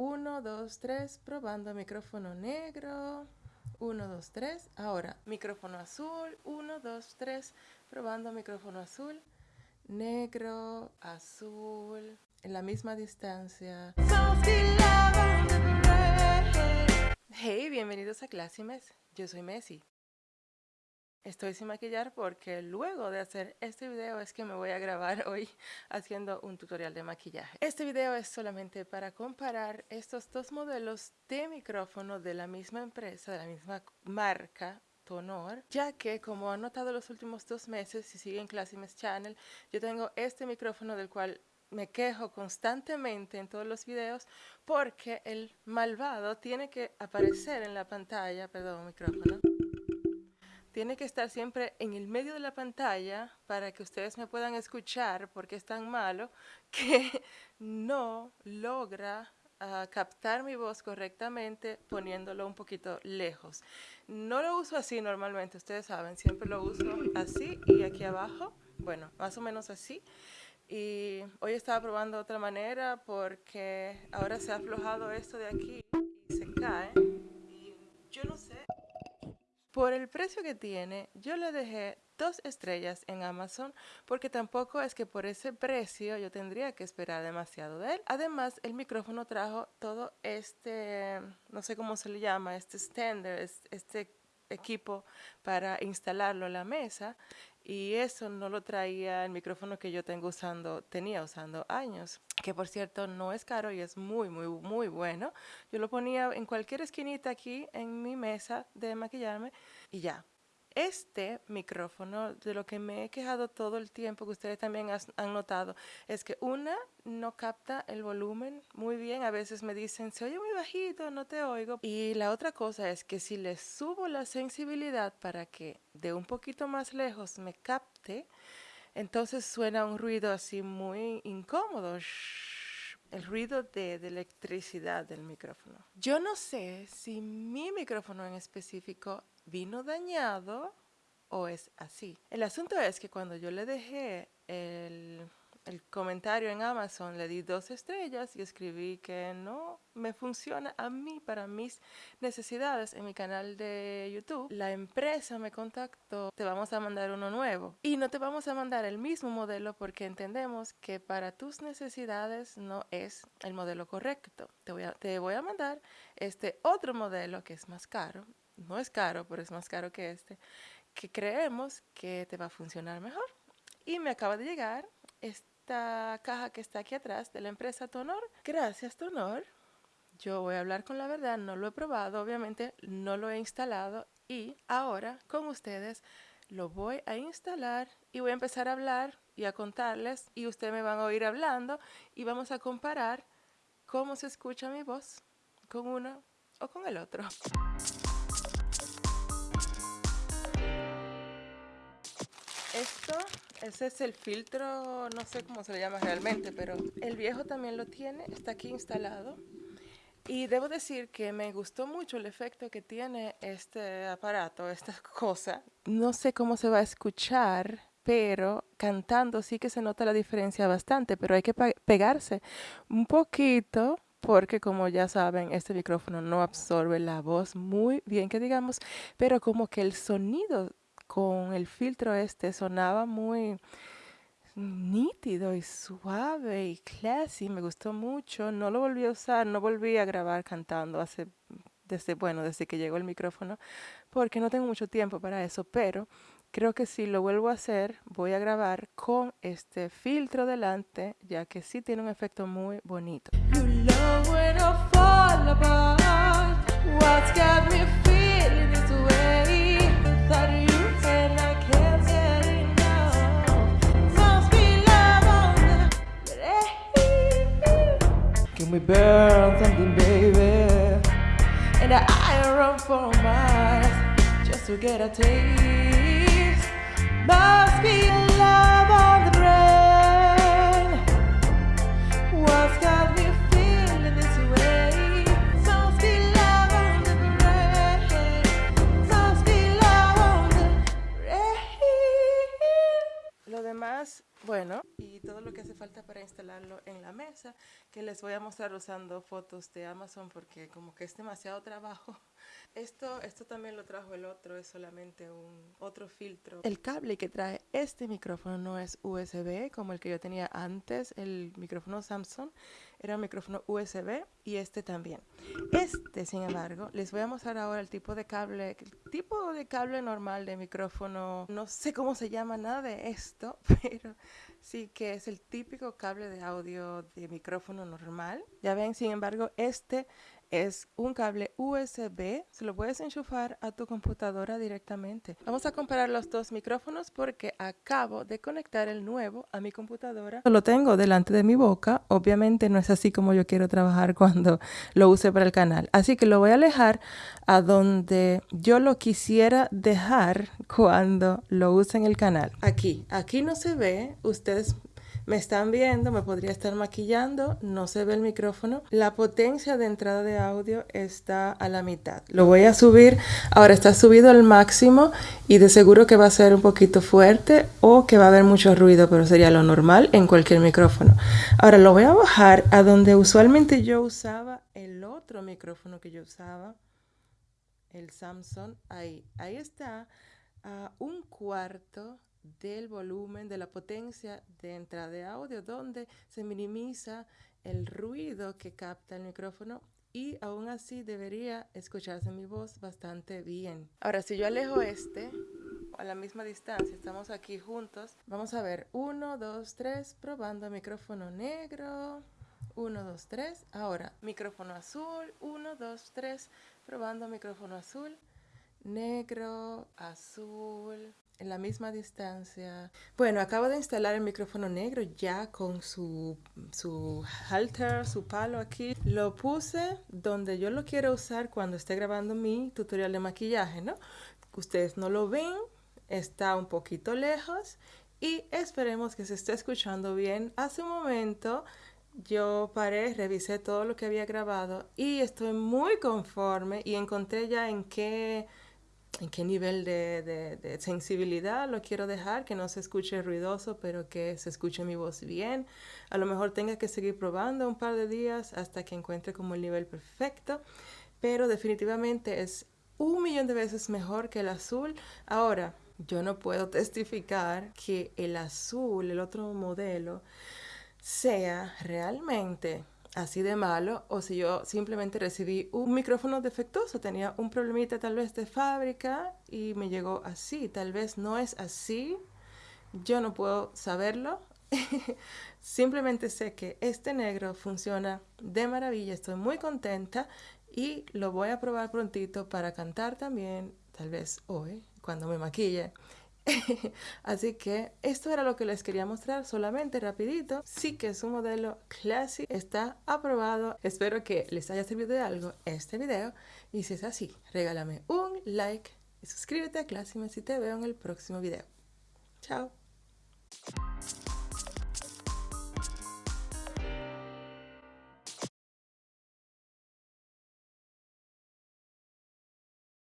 1, 2, 3, probando micrófono negro. 1, 2, 3. Ahora, micrófono azul. 1, 2, 3, probando micrófono azul. Negro, azul, en la misma distancia. Hey, bienvenidos a Clásimes. Yo soy Messi. Estoy sin maquillar porque luego de hacer este video es que me voy a grabar hoy haciendo un tutorial de maquillaje. Este video es solamente para comparar estos dos modelos de micrófono de la misma empresa, de la misma marca, Tonor, ya que como han notado los últimos dos meses, si siguen Classimes Channel, yo tengo este micrófono del cual me quejo constantemente en todos los videos porque el malvado tiene que aparecer en la pantalla, perdón, micrófono, tiene que estar siempre en el medio de la pantalla para que ustedes me puedan escuchar porque es tan malo que no logra uh, captar mi voz correctamente poniéndolo un poquito lejos. No lo uso así normalmente, ustedes saben, siempre lo uso así y aquí abajo, bueno, más o menos así. Y hoy estaba probando otra manera porque ahora se ha aflojado esto de aquí y se cae. Por el precio que tiene, yo le dejé dos estrellas en Amazon porque tampoco es que por ese precio yo tendría que esperar demasiado de él. Además, el micrófono trajo todo este, no sé cómo se le llama, este stander, este equipo para instalarlo en la mesa y eso no lo traía el micrófono que yo tengo usando, tenía usando años, que por cierto no es caro y es muy, muy, muy bueno. Yo lo ponía en cualquier esquinita aquí en mi mesa de maquillarme y ya, este micrófono, de lo que me he quejado todo el tiempo, que ustedes también han notado, es que una no capta el volumen muy bien. A veces me dicen, se oye muy bajito, no te oigo. Y la otra cosa es que si le subo la sensibilidad para que de un poquito más lejos me capte, entonces suena un ruido así muy incómodo. El ruido de, de, electricidad del micrófono. Yo no sé si mi micrófono en específico vino dañado o es así. El asunto es que cuando yo le dejé el, el, comentario en Amazon, le di dos estrellas y escribí que no me funciona a mí para mis necesidades en mi canal de YouTube. La empresa me contactó, te vamos a mandar uno nuevo y no te vamos a mandar el mismo modelo porque entendemos que para tus necesidades no es el modelo correcto. Te voy a, te voy a mandar este otro modelo que es más caro no es caro, pero es más caro que este, que creemos que te va a funcionar mejor. Y me acaba de llegar esta caja que está aquí atrás de la empresa Tonor. Gracias Tonor. Yo voy a hablar con la verdad, no lo he probado, obviamente no lo he instalado y ahora con ustedes lo voy a instalar y voy a empezar a hablar y a contarles y ustedes me van a oír hablando y vamos a comparar cómo se escucha mi voz con uno o con el otro. Esto, ese es el filtro, no sé cómo se le llama realmente, pero el viejo también lo tiene, está aquí instalado. Y debo decir que me gustó mucho el efecto que tiene este aparato, esta cosa. No sé cómo se va a escuchar, pero cantando sí que se nota la diferencia bastante, pero hay que pegarse un poquito porque como ya saben, este micrófono no absorbe la voz muy bien, que digamos, pero como que el sonido con el filtro este sonaba muy nítido y suave y classy, me gustó mucho, no lo volví a usar, no volví a grabar cantando desde, bueno, desde que llegó el micrófono, porque no tengo mucho tiempo para eso, pero creo que si lo vuelvo a hacer, voy a grabar con este filtro delante, ya que sí tiene un efecto muy bonito. We burn something, baby? And I run for miles just to get a taste. Must be love Bueno y todo lo que hace falta para instalarlo en la mesa que les voy a mostrar usando fotos de Amazon porque como que es demasiado trabajo esto, esto también lo trajo el otro, es solamente un otro filtro. El cable que trae este micrófono no es USB como el que yo tenía antes, el micrófono Samsung, era un micrófono USB y este también. Este, sin embargo, les voy a mostrar ahora el tipo de cable, el tipo de cable normal de micrófono, no sé cómo se llama nada de esto, pero sí que es el típico cable de audio de micrófono normal. Ya ven, sin embargo, este es un cable USB, se lo puedes enchufar a tu computadora directamente. Vamos a comparar los dos micrófonos porque acabo de conectar el nuevo a mi computadora. Lo tengo delante de mi boca, obviamente no es así como yo quiero trabajar cuando lo use para el canal. Así que lo voy a alejar a donde yo lo quisiera dejar cuando lo use en el canal. Aquí, aquí no se ve, ustedes me están viendo, me podría estar maquillando, no se ve el micrófono. La potencia de entrada de audio está a la mitad. Lo voy a subir, ahora está subido al máximo y de seguro que va a ser un poquito fuerte o que va a haber mucho ruido, pero sería lo normal en cualquier micrófono. Ahora lo voy a bajar a donde usualmente yo usaba el otro micrófono que yo usaba, el Samsung, ahí, ahí está, a un cuarto del volumen, de la potencia de entrada de audio, donde se minimiza el ruido que capta el micrófono y aún así debería escucharse mi voz bastante bien. Ahora, si yo alejo este a la misma distancia, estamos aquí juntos, vamos a ver, 1, 2, 3, probando micrófono negro, 1, 2, 3, ahora micrófono azul, 1, 2, 3, probando micrófono azul, negro, azul, en la misma distancia. Bueno, acabo de instalar el micrófono negro ya con su, su halter, su palo aquí. Lo puse donde yo lo quiero usar cuando esté grabando mi tutorial de maquillaje, ¿no? Ustedes no lo ven, está un poquito lejos y esperemos que se esté escuchando bien. Hace un momento yo paré, revisé todo lo que había grabado y estoy muy conforme y encontré ya en qué en qué nivel de, sensibilidad lo quiero dejar, que no se escuche ruidoso, pero que se escuche mi voz bien. A lo mejor tenga que seguir probando un par de días hasta que encuentre como el nivel perfecto, pero definitivamente es un millón de veces mejor que el azul. Ahora, yo no puedo testificar que el azul, el otro modelo, sea realmente así de malo o si yo simplemente recibí un micrófono defectuoso, tenía un problemita tal vez de fábrica y me llegó así, tal vez no es así, yo no puedo saberlo, simplemente sé que este negro funciona de maravilla, estoy muy contenta y lo voy a probar prontito para cantar también, tal vez hoy, cuando me maquille. Así que esto era lo que les quería mostrar solamente rapidito. Sí que es un modelo Classic, está aprobado. Espero que les haya servido de algo este video y si es así, regálame un like y suscríbete a Classic si te veo en el próximo video. Chao.